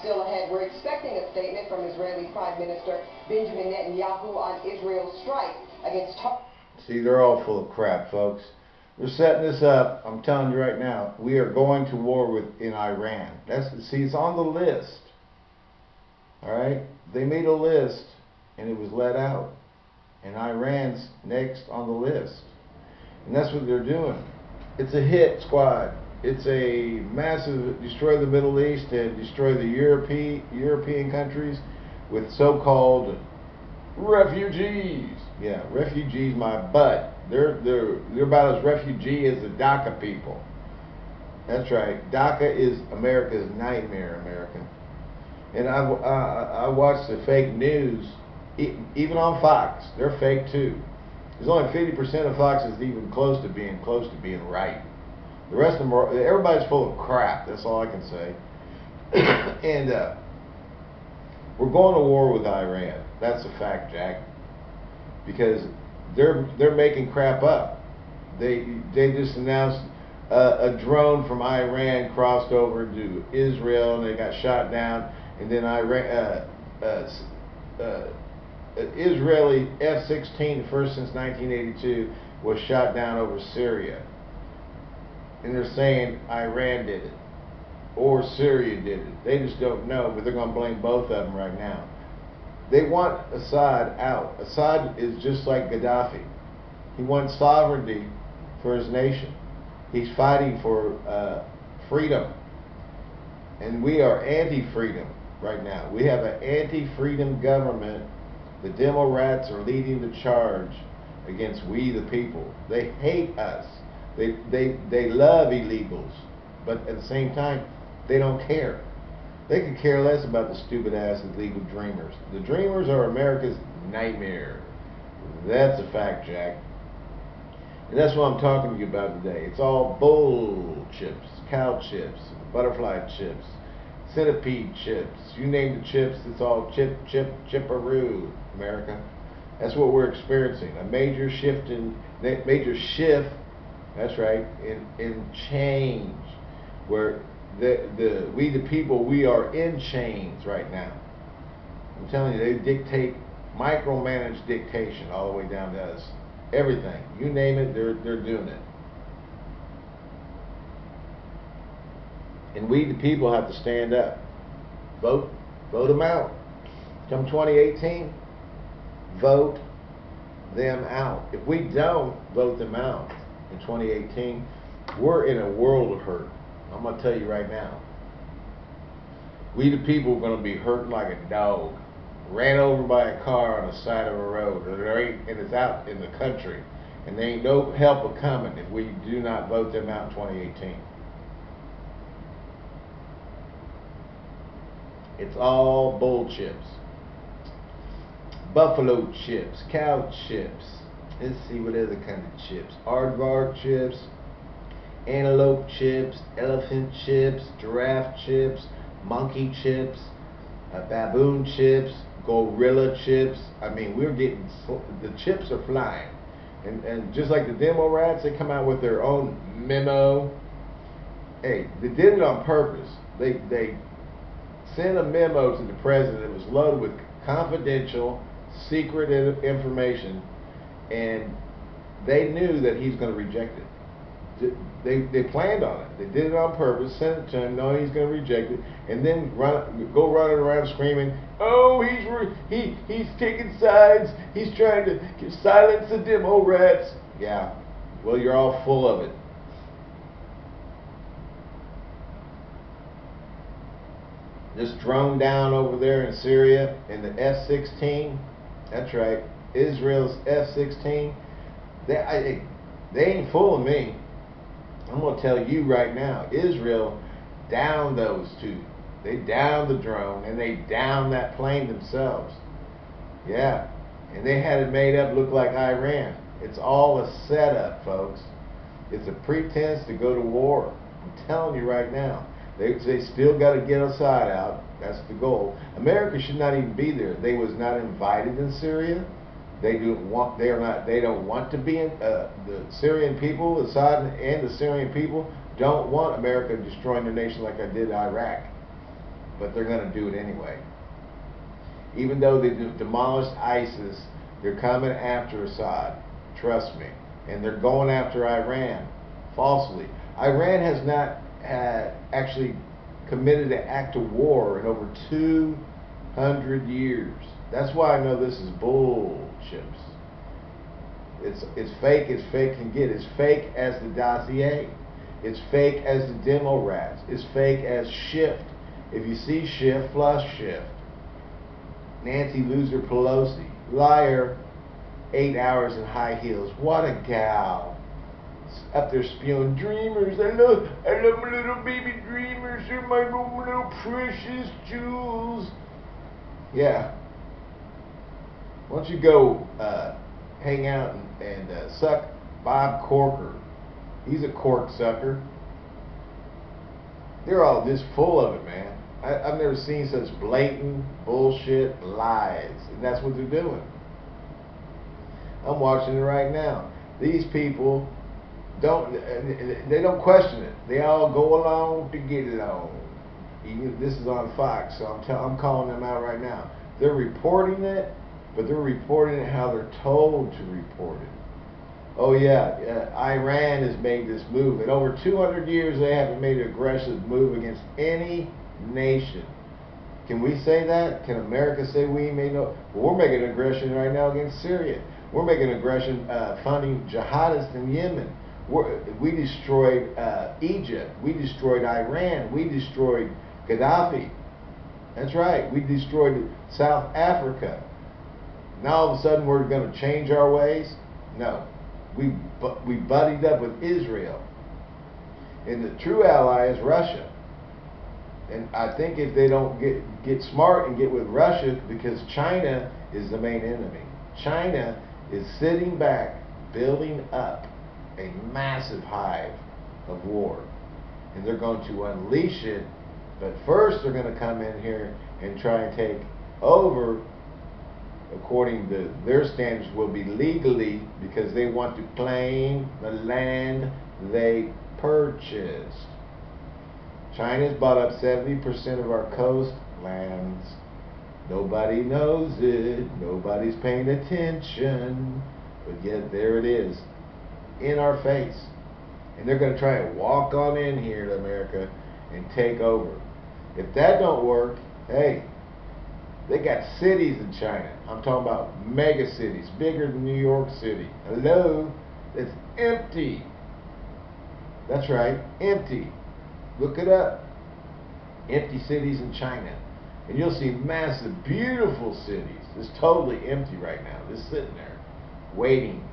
Still ahead, we're expecting a statement from Israeli Prime Minister Benjamin Netanyahu on Israel's strike against See, they're all full of crap, folks. They're setting this up. I'm telling you right now. We are going to war with in Iran. That's see, it's on the list. All right, they made a list, and it was let out, and Iran's next on the list, and that's what they're doing. It's a hit squad. It's a massive destroy the Middle East and destroy the European European countries with so-called refugees. Yeah, refugees, my butt. They're they're they're about as refugee as the DACA people. That's right. DACA is America's nightmare, American. And I I, I watched the fake news, even on Fox. They're fake too. There's only 50% of Fox is even close to being close to being right. The rest of them are, everybody's full of crap. That's all I can say. and uh, we're going to war with Iran. That's a fact, Jack. Because they're they're making crap up. They they just announced uh, a drone from Iran crossed over to Israel and they got shot down. And then Iran, uh, uh, uh Israeli F-16, first since 1982, was shot down over Syria. And they're saying Iran did it or Syria did it. They just don't know, but they're going to blame both of them right now. They want Assad out. Assad is just like Gaddafi. He wants sovereignty for his nation. He's fighting for uh, freedom. And we are anti-freedom right now. We have an anti-freedom government. The demo rats are leading the charge against we the people. They hate us. They, they, they love illegals. But at the same time, they don't care. They could care less about the stupid ass illegal dreamers. The dreamers are America's nightmare. That's a fact, Jack. And that's what I'm talking to you about today. It's all bull chips, cow chips, butterfly chips, centipede chips. You name the chips, it's all chip, chip, chipperoo, America. That's what we're experiencing. A major shift in major shift. That's right. In in change, where the, the, we the people, we are in chains right now. I'm telling you, they dictate, micromanage dictation all the way down to us. Everything. You name it, they're, they're doing it. And we the people have to stand up. Vote, vote them out. Come 2018, vote them out. If we don't vote them out in 2018, we're in a world of hurt. I'm going to tell you right now. We the people are going to be hurting like a dog. Ran over by a car on the side of a road. And it's out in the country. And there ain't no help a coming if we do not vote them out in 2018. It's all bull chips. Buffalo chips, cow chips. Let's see what other kind of chips. Aardvark chips, antelope chips, elephant chips, giraffe chips, monkey chips, uh, baboon chips, gorilla chips. I mean, we're getting, the chips are flying. And, and just like the demo rats, they come out with their own memo. Hey, they did it on purpose. They, they sent a memo to the president that was loaded with confidential, secret information, and they knew that he's going to reject it they they planned on it. They did it on purpose, sent it to him, knowing he's going to reject it, and then run go running around screaming, "Oh, he's he he's taking sides. He's trying to silence the demo rats." Yeah, well, you're all full of it. This drone down over there in Syria in the F-16. That's right, Israel's F-16. They I, they ain't fooling me. I'm going to tell you right now, Israel downed those two. They downed the drone and they downed that plane themselves. Yeah. And they had it made up look like Iran. It's all a setup, folks. It's a pretense to go to war. I'm telling you right now. They, they still got to get Assad out. That's the goal. America should not even be there. They was not invited in Syria. They do want. They are not. They don't want to be in. Uh, the Syrian people, Assad and the Syrian people, don't want America destroying their nation like I did Iraq. but they're going to do it anyway. Even though they demolished ISIS, they're coming after Assad. Trust me. And they're going after Iran falsely. Iran has not had actually committed an act of war in over 200 years. That's why I know this is bullshit. It's it's fake as fake can get. It's fake as the dossier. It's fake as the demo rats. It's fake as Schiff. If you see Schiff, flush Schiff. Nancy Loser Pelosi, liar, eight hours in high heels. What a gal. Up there spewing dreamers. I love, I love my little baby dreamers. They're my little precious jewels. Yeah. Why don't you go uh, hang out and, and uh, suck Bob Corker? He's a cork sucker. They're all just full of it, man. I, have never seen such blatant bullshit lies, and that's what they're doing. I'm watching it right now. These people don't they don't question it. They all go along to get it on. This is on Fox, so I'm I'm calling them out right now. They're reporting it, but they're reporting it how they're told to report it. Oh yeah, uh, Iran has made this move. In over 200 years, they haven't made an aggressive move against any nation. Can we say that? Can America say we made no? Well, we're making aggression right now against Syria. We're making aggression uh, funding jihadists in Yemen. We're, we destroyed uh, Egypt. We destroyed Iran. We destroyed Gaddafi. That's right. We destroyed South Africa. Now all of a sudden we're going to change our ways? No. We, we buddied up with Israel. And the true ally is Russia. And I think if they don't get, get smart and get with Russia, because China is the main enemy. China is sitting back, building up a massive hive of war. And they're going to unleash it, but first they're going to come in here and try and take over according to their standards, will be legally because they want to claim the land they purchased. China's bought up 70% of our coastlands. Nobody knows it. Nobody's paying attention. But yet there it is. In our face. And they're going to try and walk on in here to America and take over. If that don't work, hey, they got cities in China. I'm talking about mega cities, bigger than New York City. Hello? It's empty. That's right, empty. Look it up. Empty cities in China. And you'll see massive, beautiful cities. It's totally empty right now. Just sitting there, waiting.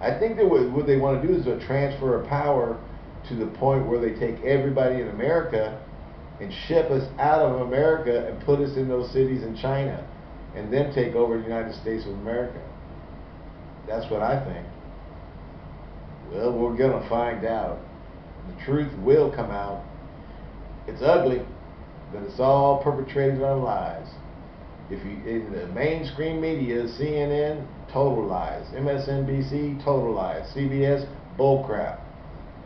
I think that what they want to do is a transfer of power to the point where they take everybody in America and ship us out of America and put us in those cities in China and then take over the United States of America. That's what I think. Well, we're going to find out. The truth will come out. It's ugly, but it's all perpetrated on lies. If you in the mainstream media, CNN, total lies. MSNBC, total lies. CBS, bullcrap.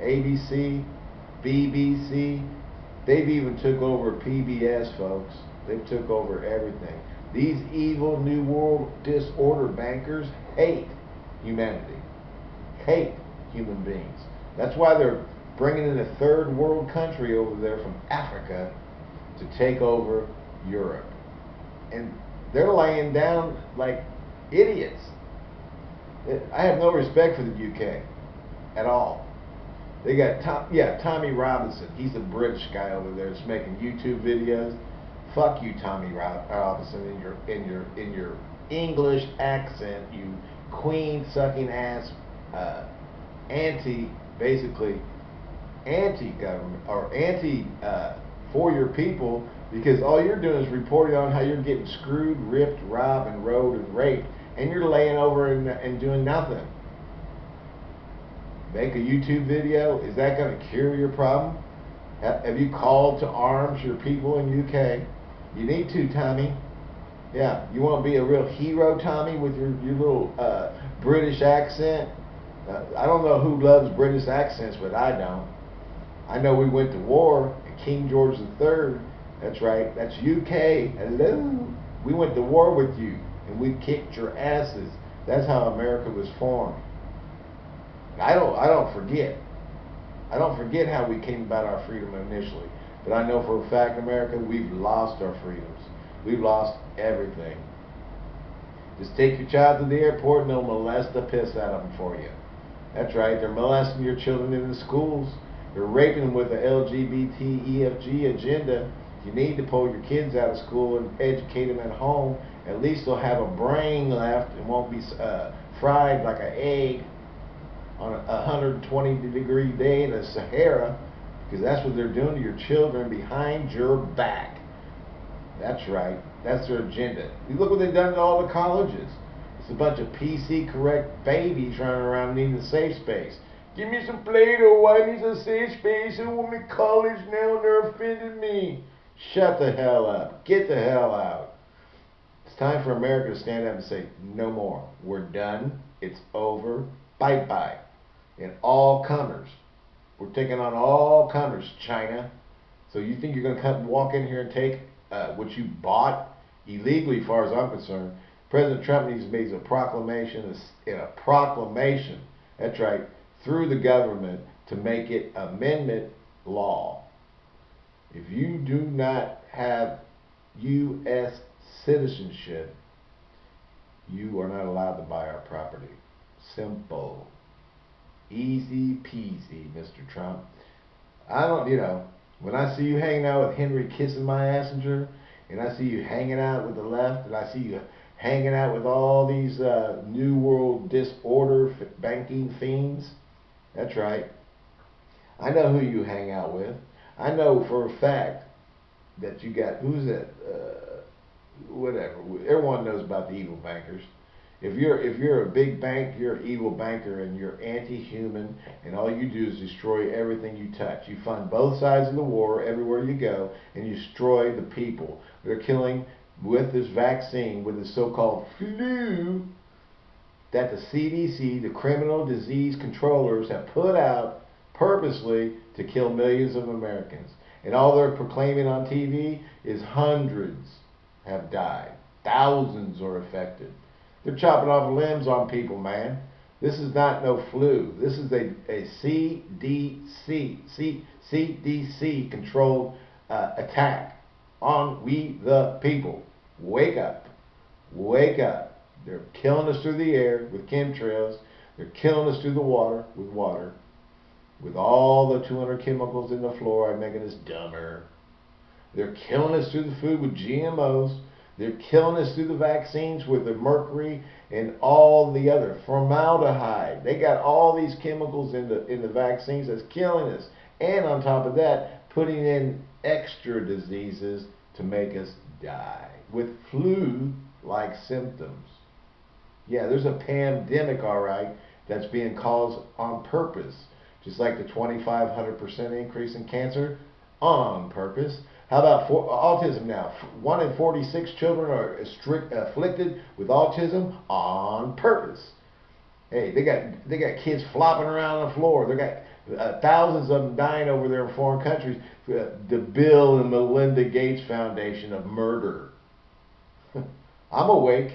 ABC, BBC, They've even took over PBS, folks. They've took over everything. These evil New World disorder bankers hate humanity, hate human beings. That's why they're bringing in a third world country over there from Africa to take over Europe. And they're laying down like idiots. I have no respect for the UK at all. They got Tom, yeah, Tommy Robinson. He's a British guy over there that's making YouTube videos. Fuck you, Tommy Robinson, in your in your in your English accent, you queen sucking ass, uh, anti basically anti government or anti uh, for your people because all you're doing is reporting on how you're getting screwed, ripped, robbed, and rode and raped, and you're laying over and, and doing nothing make a YouTube video, is that going to cure your problem? Have you called to arms your people in UK? You need to, Tommy. Yeah, you want to be a real hero, Tommy, with your, your little uh, British accent? Uh, I don't know who loves British accents, but I don't. I know we went to war, King George III That's right. That's UK. Hello. We went to war with you and we kicked your asses. That's how America was formed. I don't I don't forget. I don't forget how we came about our freedom initially. But I know for a fact, America, we've lost our freedoms. We've lost everything. Just take your child to the airport and they'll molest the piss out of them for you. That's right, they're molesting your children in the schools. They're raping them with the LGBT EFG agenda. You need to pull your kids out of school and educate them at home. At least they'll have a brain left and won't be uh, fried like an egg on a 120 degree day in the Sahara because that's what they're doing to your children behind your back. That's right. That's their agenda. You look what they've done to all the colleges. It's a bunch of PC correct babies running around needing a safe space. Give me some Play-Doh. I need a safe space. I want me college now they're offending me. Shut the hell up. Get the hell out. It's time for America to stand up and say, no more. We're done. It's over. Bye-bye. And all comers. We're taking on all comers, China. So you think you're going to come walk in here and take uh, what you bought illegally, as far as I'm concerned? President Trump needs to make a proclamation, in a proclamation, that's right, through the government to make it amendment law. If you do not have U.S. citizenship, you are not allowed to buy our property. Simple. Easy peasy, Mr. Trump. I don't, you know, when I see you hanging out with Henry kissing my assenger, and I see you hanging out with the left, and I see you hanging out with all these uh, New World disorder banking fiends, that's right. I know who you hang out with. I know for a fact that you got, who's that? Uh, whatever. Everyone knows about the evil bankers. If you're if you're a big bank, you're an evil banker and you're anti-human, and all you do is destroy everything you touch. You fund both sides of the war everywhere you go, and you destroy the people. They're killing with this vaccine, with the so-called flu, that the CDC, the criminal disease controllers, have put out purposely to kill millions of Americans. And all they're proclaiming on TV is hundreds have died, thousands are affected. They're chopping off limbs on people, man. This is not no flu. This is a, a CDC, C, CDC controlled uh, attack on we the people. Wake up. Wake up. They're killing us through the air with chemtrails. They're killing us through the water with water. With all the 200 chemicals in the fluoride making us dumber. They're killing us through the food with GMOs. They're killing us through the vaccines with the mercury and all the other formaldehyde. They got all these chemicals in the in the vaccines that's killing us. And on top of that, putting in extra diseases to make us die with flu-like symptoms. Yeah, there's a pandemic, all right, that's being caused on purpose. Just like the 2,500% increase in cancer on purpose. How about for, autism now? One in 46 children are strict, afflicted with autism on purpose. Hey, they got they got kids flopping around on the floor. They got uh, thousands of them dying over there in foreign countries. Uh, the Bill and Melinda Gates Foundation of murder. I'm awake.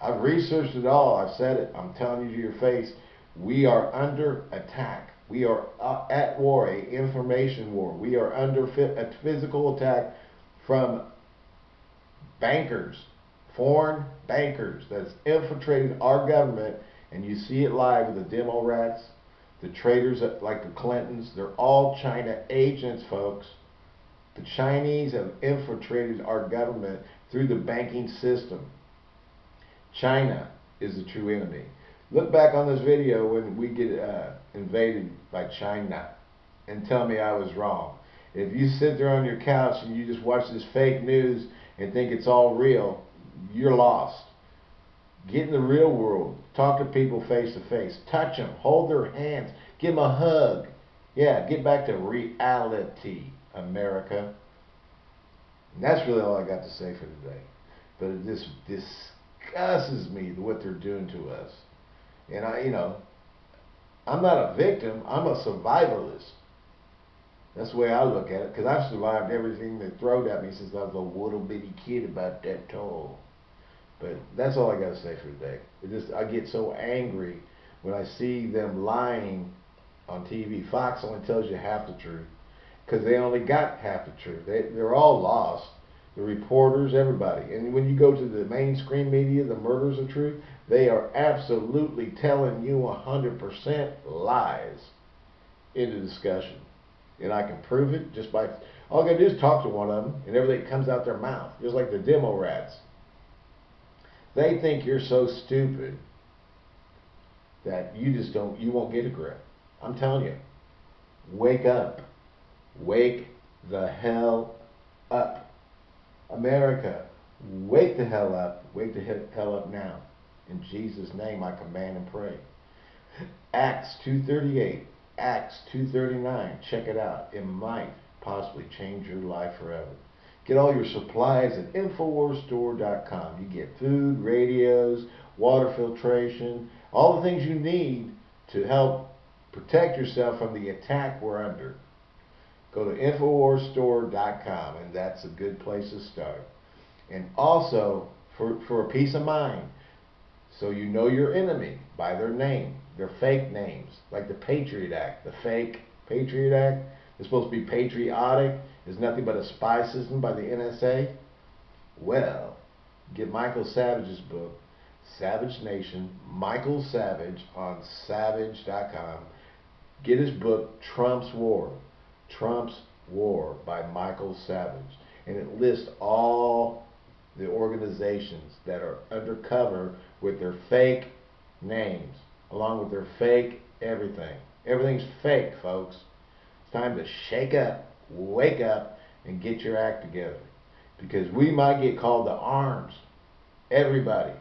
I've researched it all. I've said it. I'm telling you to your face. We are under attack. We are uh, at war, a information war. We are under a physical attack from bankers, foreign bankers that's infiltrated our government, and you see it live with the demo rats, the traitors like the Clintons. They're all China agents, folks. The Chinese have infiltrated our government through the banking system. China is the true enemy. Look back on this video when we get uh, invaded by China and tell me I was wrong. If you sit there on your couch and you just watch this fake news and think it's all real, you're lost. Get in the real world. Talk to people face to face. Touch them. Hold their hands. Give them a hug. Yeah, get back to reality, America. And that's really all I got to say for today. But it just disgusts me what they're doing to us. And I, you know, I'm not a victim. I'm a survivalist. That's the way I look at it, because I've survived everything they thrown at me since I was a little bitty kid about that tall. But that's all I gotta say for today. It just I get so angry when I see them lying on TV. Fox only tells you half the truth because they only got half the truth. They they're all lost. The reporters, everybody. And when you go to the mainstream media, the murders of truth, they are absolutely telling you hundred percent lies in the discussion. And I can prove it just by all I gotta do is talk to one of them, and everything comes out their mouth, just like the demo rats. They think you're so stupid that you just don't, you won't get a grip. I'm telling you, wake up. Wake the hell up. America, wake the hell up. Wake the hell up now. In Jesus' name I command and pray. Acts 238, Acts 239, check it out. It might possibly change your life forever. Get all your supplies at InfoWarsStore.com. You get food, radios, water filtration, all the things you need to help protect yourself from the attack we're under. Go to InfoWarsStore.com, and that's a good place to start. And also, for, for a peace of mind, so you know your enemy by their name, their fake names, like the Patriot Act, the fake Patriot Act. It's supposed to be patriotic. It's nothing but a spy system by the NSA. Well, get Michael Savage's book, Savage Nation. Michael Savage on Savage.com. Get his book, Trump's War. Trump's War by Michael Savage. And it lists all the organizations that are undercover with their fake names, along with their fake everything. Everything's fake, folks. It's time to shake up, wake up, and get your act together. Because we might get called to arms. Everybody.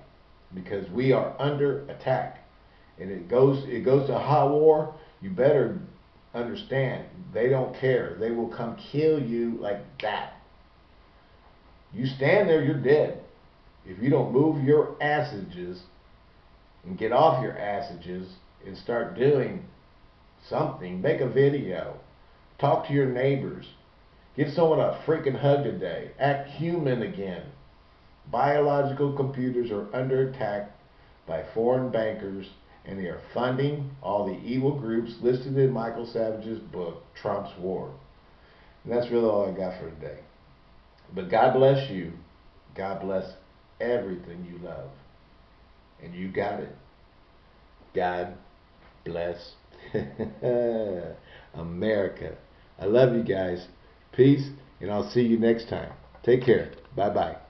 Because we are under attack. And it goes it goes to hot war, you better understand they don't care. They will come kill you like that. You stand there, you're dead. If you don't move your assages and get off your assages and start doing something, make a video, talk to your neighbors, give someone a freaking hug today, act human again. Biological computers are under attack by foreign bankers and they are funding all the evil groups listed in Michael Savage's book, Trump's War. And that's really all I got for today. But God bless you. God bless everything you love. And you got it. God bless America. I love you guys. Peace, and I'll see you next time. Take care. Bye bye.